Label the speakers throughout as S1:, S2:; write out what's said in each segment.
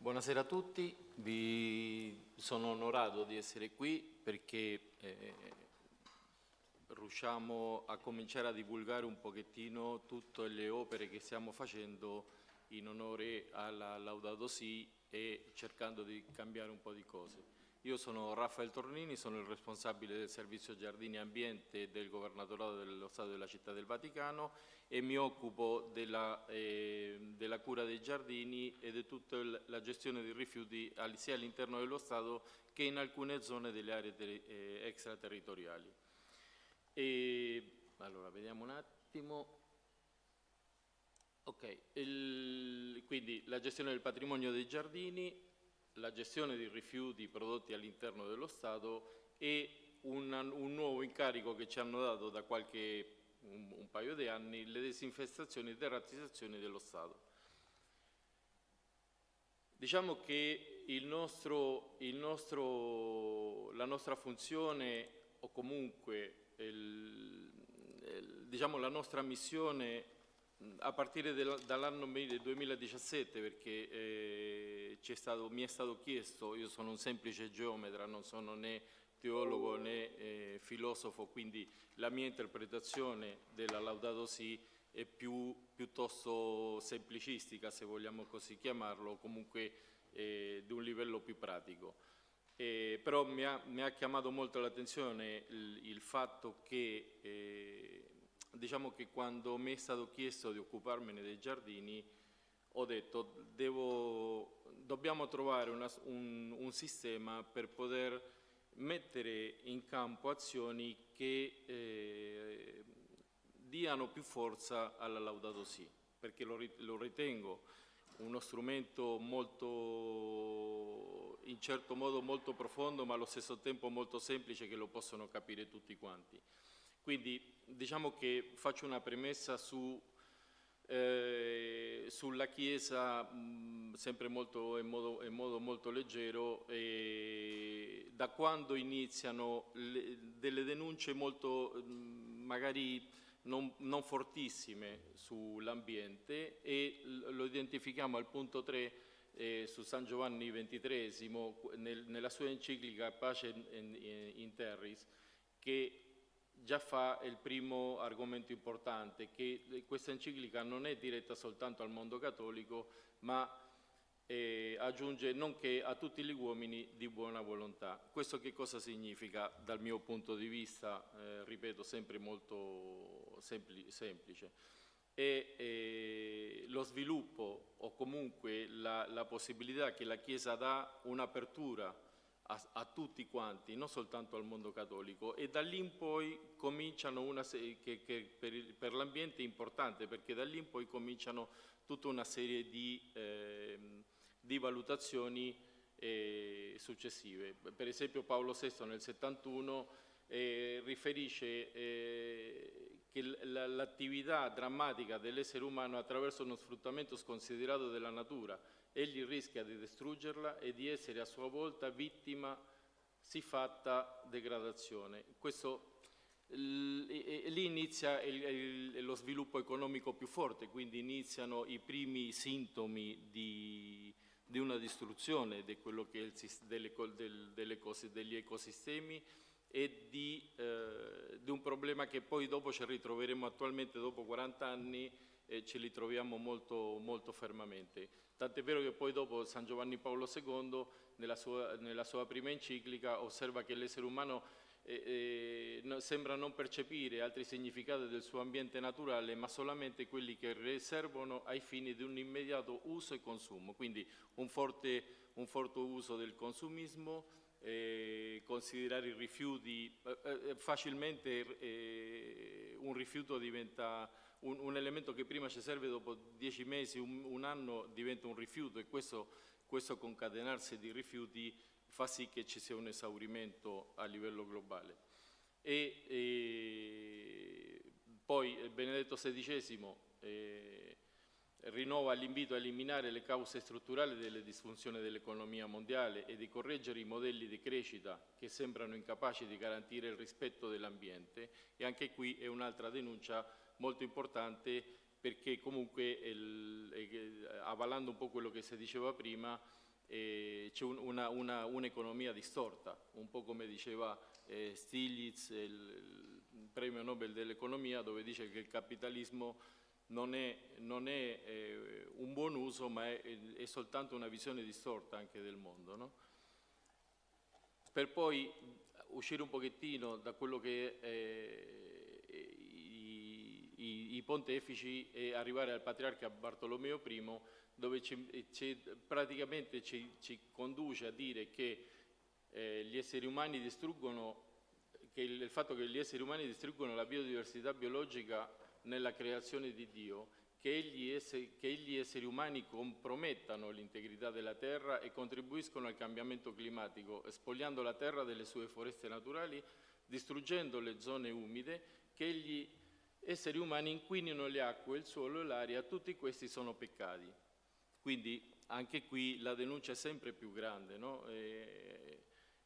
S1: Buonasera a tutti, Vi sono onorato di essere qui perché eh, riusciamo a cominciare a divulgare un pochettino tutte le opere che stiamo facendo in onore alla Laudato Si e cercando di cambiare un po' di cose. Io sono Raffaele Tornini, sono il responsabile del servizio Giardini e Ambiente del Governatorato dello Stato della Città del Vaticano e mi occupo della, eh, della cura dei giardini e di tutta la gestione dei rifiuti sia all'interno dello Stato che in alcune zone delle aree eh, extraterritoriali. E, allora, vediamo un attimo. Ok, il, quindi la gestione del patrimonio dei giardini, la gestione dei rifiuti prodotti all'interno dello Stato e un, un, nuovo incarico che ci hanno dato da qualche un, un paio di anni, le disinfestazioni e deratizzazioni dello Stato. Diciamo che il nostro, il nostro, la nostra funzione o comunque il, il, diciamo la nostra missione a partire dall'anno 2017 perché eh, stato, mi è stato chiesto, io sono un semplice geometra, non sono né teologo né eh, filosofo, quindi la mia interpretazione della Laudato Si è più, piuttosto semplicistica, se vogliamo così chiamarlo, comunque eh, di un livello più pratico. Eh, però mi ha, mi ha, chiamato molto l'attenzione il, il, fatto che eh, diciamo che quando mi è stato chiesto di occuparmene dei giardini ho detto devo, dobbiamo trovare una, un, un, sistema per poter mettere in campo azioni che eh, diano più forza alla Laudato Si, perché lo, lo ritengo uno strumento molto, in certo modo molto profondo, ma allo stesso tempo molto semplice che lo possono capire tutti quanti. Quindi diciamo che faccio una premessa su, eh, sulla Chiesa mh, sempre molto, in, modo, in, modo, molto leggero e da quando iniziano le, delle denunce molto mh, magari non, non fortissime sull'ambiente e lo identifichiamo al punto 3 eh, su San Giovanni XXIII nel, nella sua enciclica Pace in, in, in Terris che già fa il primo argomento importante, che questa enciclica non è diretta soltanto al mondo cattolico, ma eh, aggiunge nonché a tutti gli uomini di buona volontà. Questo che cosa significa dal mio punto di vista, eh, ripeto, sempre molto sempli semplice? È eh, lo sviluppo o comunque la, la possibilità che la Chiesa dà un'apertura a, a, tutti quanti, non soltanto al mondo cattolico e da lì in poi cominciano una che, che per, per l'ambiente è importante perché da lì in poi cominciano tutta una serie di, eh, di valutazioni eh, successive. Per esempio Paolo VI nel 71 eh, riferisce eh, che l'attività drammatica dell'essere umano attraverso uno sfruttamento sconsiderato della natura egli rischia di distruggerla e di essere a sua volta vittima siffatta degradazione. Questo, lì inizia il, il, lo sviluppo economico più forte, quindi iniziano i primi sintomi di, di una distruzione di il, delle, del, delle cose, degli ecosistemi e di, eh, di, un problema che poi dopo ci ritroveremo attualmente dopo 40 anni e ce li molto, molto fermamente. Tant'è vero che poi dopo San Giovanni Paolo II, nella sua, nella sua prima enciclica, osserva che l'essere umano eh, eh, sembra non percepire altri significati del suo ambiente naturale, ma solamente quelli che riservano ai fini di un immediato uso e consumo. Quindi un forte, un forte uso del consumismo, eh, considerare i rifiuti, eh, eh facilmente eh, un rifiuto diventa un, un, elemento che prima ci serve dopo dieci mesi, un, un anno diventa un rifiuto e questo, questo, concatenarsi di rifiuti fa sì che ci sia un esaurimento a livello globale. E, poi Benedetto XVI eh, rinnova l'invito a eliminare le cause strutturali delle disfunzioni dell'economia mondiale e di correggere i modelli di crescita che sembrano incapaci di garantire il rispetto dell'ambiente. E anche qui è un'altra denuncia molto importante perché comunque, il, avvalando un po' quello che si diceva prima, c'è un, un'economia distorta, un po' come diceva eh, Stiglitz, il, il premio Nobel dell'economia, dove dice che il capitalismo non è, non è eh, un buon uso, ma è, è, soltanto una visione distorta anche del mondo. No? Per poi uscire un pochettino da quello che è, i, i, i, pontefici e arrivare al patriarca Bartolomeo I, dove ci, ci, praticamente ci, ci, conduce a dire che eh, gli esseri umani distruggono, che il, il fatto che gli esseri umani distruggono la biodiversità biologica nella creazione di Dio, che gli, esseri, che gli esseri umani compromettano l'integrità della terra e contribuiscono al cambiamento climatico, spogliando la terra delle sue foreste naturali, distruggendo le zone umide, che gli esseri umani inquinino le acque, il suolo e l'aria, tutti questi sono peccati. Quindi anche qui la denuncia è sempre più grande, no? e,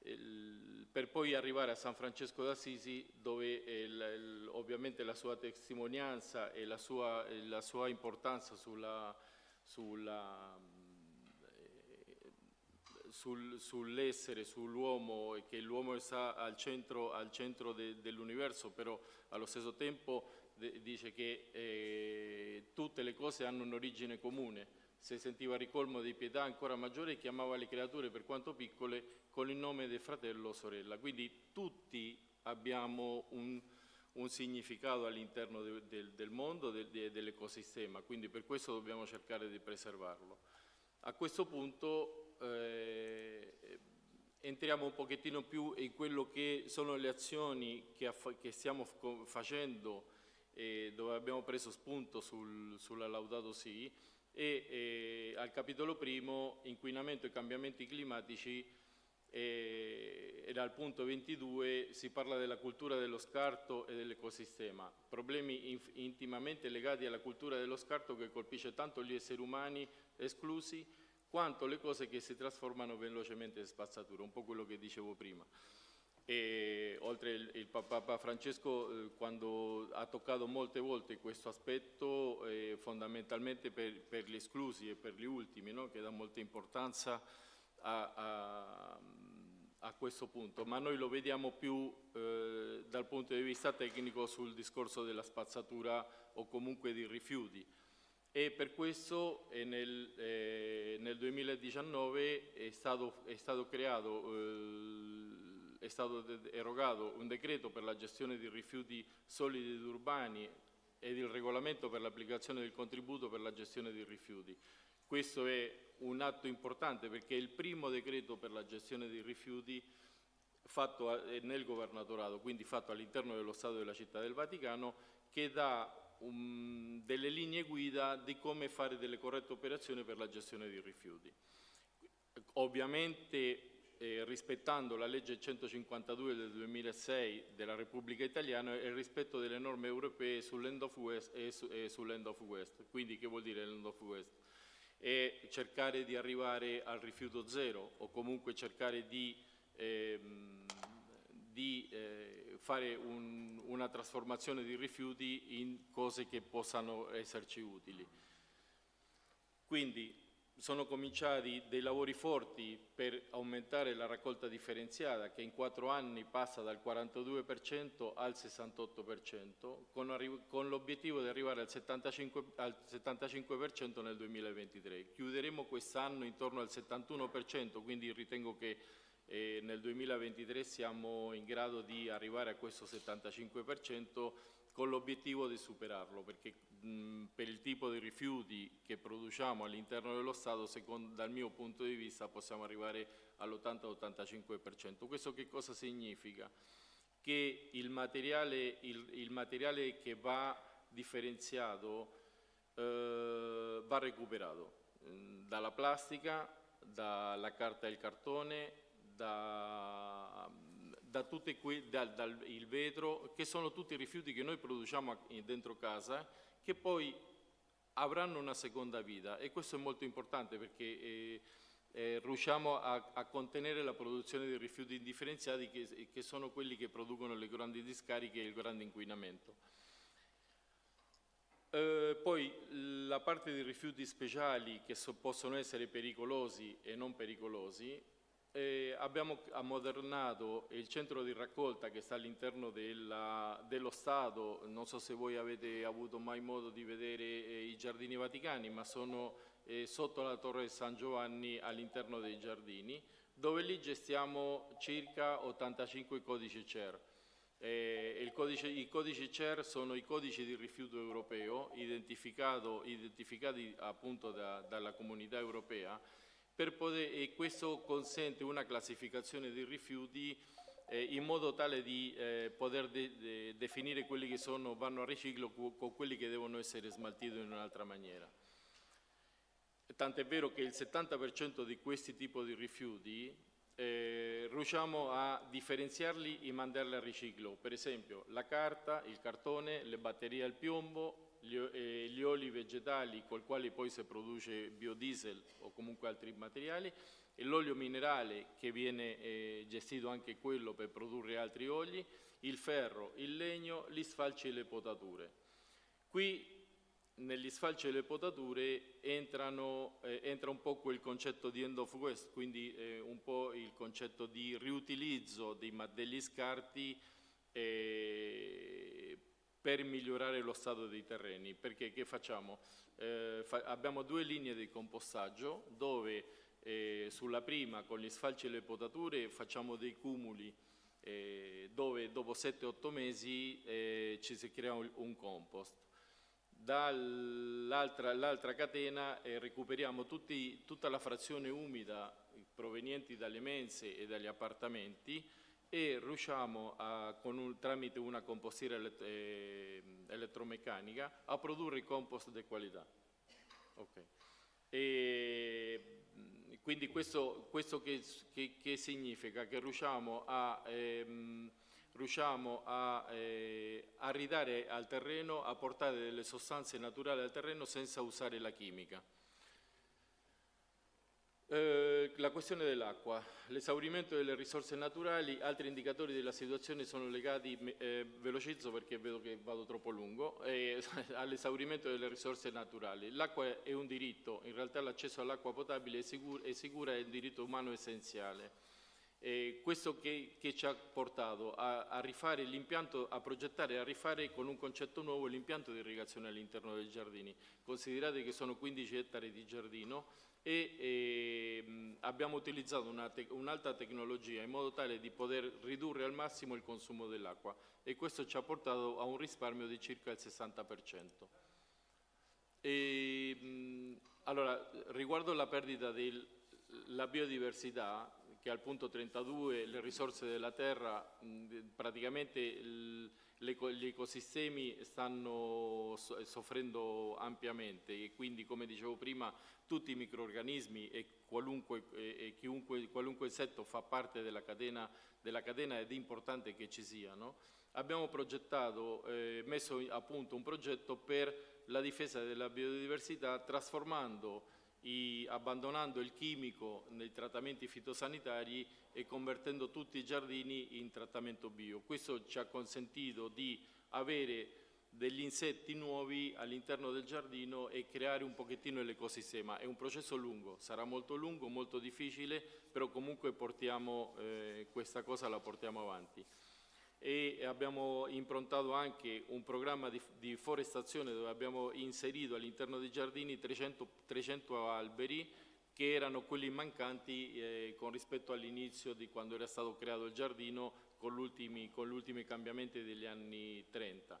S1: il, per poi arrivare a San Francesco d'Assisi dove il, il, ovviamente la sua testimonianza e la sua, la sua importanza sulla, sulla, eh, sul, sull'essere, sull'uomo e che l'uomo sta al centro, centro de, dell'universo, però allo stesso tempo de, dice che eh, tutte le cose hanno un'origine comune se sentiva ricolmo di pietà ancora maggiore chiamava le creature per quanto piccole con il nome del fratello o sorella. Quindi tutti abbiamo un, un significato all'interno de, de, del mondo, de, dell'ecosistema, quindi per questo dobbiamo cercare di preservarlo. A questo punto eh, entriamo un pochettino più in quello che sono le azioni che, che stiamo facendo e dove abbiamo preso spunto sul, sulla Laudato Si, e eh, al capitolo primo inquinamento e cambiamenti climatici e, e dal punto 22 si parla della cultura dello scarto e dell'ecosistema, problemi in, intimamente legati alla cultura dello scarto che colpisce tanto gli esseri umani esclusi quanto le cose che si trasformano velocemente in spazzatura, un po' quello che dicevo prima. E, oltre il, il Papa Francesco eh, quando ha toccato molte volte questo aspetto eh, fondamentalmente per, per, gli esclusi e per gli ultimi no? che dà molta importanza a, a, a, questo punto ma noi lo vediamo più eh, dal punto di vista tecnico sul discorso della spazzatura o comunque di rifiuti e per questo eh, nel, eh, nel, 2019 è stato, è stato creato eh, è stato erogato un decreto per la gestione di rifiuti solidi ed urbani ed il regolamento per l'applicazione del contributo per la gestione dei rifiuti. Questo è un atto importante perché è il primo decreto per la gestione dei rifiuti fatto nel governatorato, quindi fatto all'interno dello Stato della Città del Vaticano, che dà um, delle linee guida di come fare delle corrette operazioni per la gestione dei rifiuti. Ovviamente eh, rispettando la legge 152 del 2006 della Repubblica Italiana e il rispetto delle norme europee sull'end of west e, su, e sull'end of west. Quindi che vuol dire l'end of west? È cercare di arrivare al rifiuto zero o comunque cercare di, ehm, di eh, fare un, una trasformazione di rifiuti in cose che possano esserci utili. Quindi sono cominciati dei lavori forti per aumentare la raccolta differenziata che in quattro anni passa dal 42% al 68% con, con l'obiettivo di arrivare al 75%, al 75% nel 2023. Chiuderemo quest'anno intorno al 71%, quindi ritengo che eh, nel 2023 siamo in grado di arrivare a questo 75% con l'obiettivo di superarlo, perché mh, per il tipo di rifiuti che produciamo all'interno dello Stato, secondo, dal mio punto di vista possiamo arrivare all'80-85%. Questo che cosa significa? Che il materiale, il, il materiale che va differenziato eh, va recuperato dalla plastica, dalla carta e il cartone, da da tutti que, dal, dal, vetro, che sono tutti rifiuti che noi produciamo dentro casa, che poi avranno una seconda vita e questo è molto importante perché eh, eh, riusciamo a, a, contenere la produzione di rifiuti indifferenziati che, che, sono quelli che producono le grandi discariche e il grande inquinamento. Eh, poi la parte dei rifiuti speciali che so, possono essere pericolosi e non pericolosi, eh, abbiamo ammodernato il centro di raccolta che sta all'interno dello Stato, non so se voi avete avuto mai modo di vedere eh, i giardini vaticani, ma sono eh, sotto la torre San Giovanni all'interno dei giardini, dove lì gestiamo circa 85 codici CER. Eh, codice, I codici CER sono i codici di rifiuto europeo identificati appunto da, dalla comunità europea poter, e questo consente una classificazione dei rifiuti eh, in modo tale di eh, poter de, de, definire quelli che sono, vanno a riciclo con quelli che devono essere smaltiti in un'altra maniera. Tant'è vero che il 70% di questi tipi di rifiuti eh, riusciamo a differenziarli e mandarli a riciclo. Per esempio la carta, il cartone, le batterie al piombo, gli, eh, gli oli vegetali col quale poi si produce biodiesel o comunque altri materiali e l'olio minerale che viene eh, gestito anche quello per produrre altri oli, il ferro, il legno, gli sfalci e le potature. Qui negli sfalci e le potature entrano, eh, entra un po' quel concetto di end of waste, quindi eh, un po' il concetto di riutilizzo dei, degli scarti eh, per migliorare lo stato dei terreni, perché che facciamo? Eh, fa abbiamo due linee di compostaggio dove eh, sulla prima con gli sfalci e le potature facciamo dei cumuli eh, dove dopo 7-8 mesi eh, ci si crea un, un compost. Dall'altra catena eh, recuperiamo tutti, tutta la frazione umida provenienti dalle mense e dagli appartamenti e riusciamo a, un, tramite una compostiera elett eh, elettromeccanica a produrre compost di qualità. Okay. E, quindi questo, questo che, che, che, significa? Che riusciamo a, ehm, riusciamo a, eh, a ridare al terreno, a portare delle sostanze naturali al terreno senza usare la chimica. Eh, la questione dell'acqua, l'esaurimento delle risorse naturali, altri indicatori della situazione sono legati, eh, velocizzo perché vedo che vado troppo lungo, eh, all'esaurimento delle risorse naturali. L'acqua è un diritto, in realtà l'accesso all'acqua potabile è, sicura, sicura, è un diritto umano essenziale. E questo che, che, ci ha portato a, a rifare l'impianto, a progettare e a rifare con un concetto nuovo l'impianto di irrigazione all'interno dei giardini. Considerate che sono 15 ettari di giardino e, e abbiamo utilizzato un'alta te tecnologia in modo tale di poter ridurre al massimo il consumo dell'acqua e questo ci ha portato a un risparmio di circa il 60%. E, mh, allora, riguardo la perdita della biodiversità, che al punto 32 le risorse della terra, mh, praticamente il, gli ecosistemi stanno soffrendo ampiamente e quindi come dicevo prima tutti i microorganismi e qualunque, e chiunque, qualunque insetto fa parte della catena, della catena ed è importante che ci siano, abbiamo progettato, eh, messo a punto un progetto per la difesa della biodiversità trasformando i, abbandonando il chimico nei trattamenti fitosanitari e convertendo tutti i giardini in trattamento bio. Questo ci ha consentito di avere degli insetti nuovi all'interno del giardino e creare un pochettino l'ecosistema. È un processo lungo, sarà molto lungo, molto difficile, però comunque portiamo, eh, questa cosa la portiamo avanti. E abbiamo improntato anche un programma di, di forestazione dove abbiamo inserito all'interno dei giardini 300, 300 alberi che erano quelli mancanti eh, con rispetto all'inizio di quando era stato creato il giardino con gli ultimi cambiamenti degli anni 30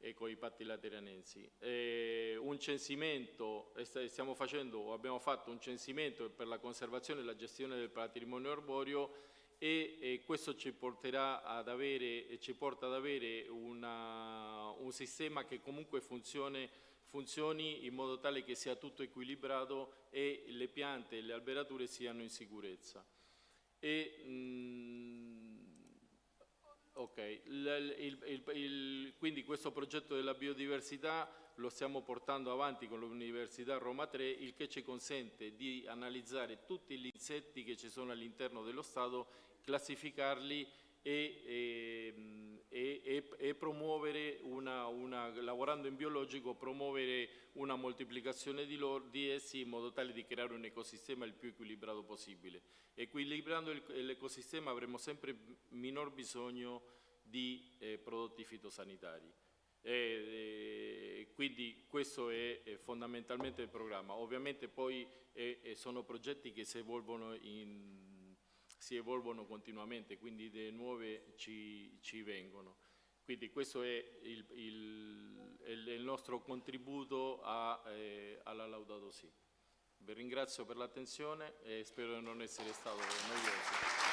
S1: e con i patti lateranensi. Eh, un censimento, stiamo facendo abbiamo fatto un censimento per la conservazione e la gestione del patrimonio arborio e, e questo ci, ad avere, ci porta ad avere una, un sistema che comunque funzioni, funzioni in modo tale che sia tutto equilibrato e le piante e le alberature siano in sicurezza. E, mh, Ok, il, il, il, quindi questo progetto della biodiversità lo stiamo portando avanti con l'Università Roma 3, il che ci consente di analizzare tutti gli insetti che ci sono all'interno dello Stato, classificarli e, e, e, e promuovere una, una, la, lavorando in biologico, promuovere una moltiplicazione di, loro, di essi in modo tale di creare un ecosistema il più equilibrato possibile. Equilibrando l'ecosistema avremo sempre minor bisogno di eh, prodotti fitosanitari. E, quindi questo è, è, fondamentalmente il programma. Ovviamente poi è, sono progetti che si evolvono, in, si evolvono, continuamente, quindi idee nuove ci, ci vengono. Quindi questo è il, il, il nostro contributo a, eh, alla Laudato Si. Vi ringrazio per l'attenzione e spero di non essere stato noioso.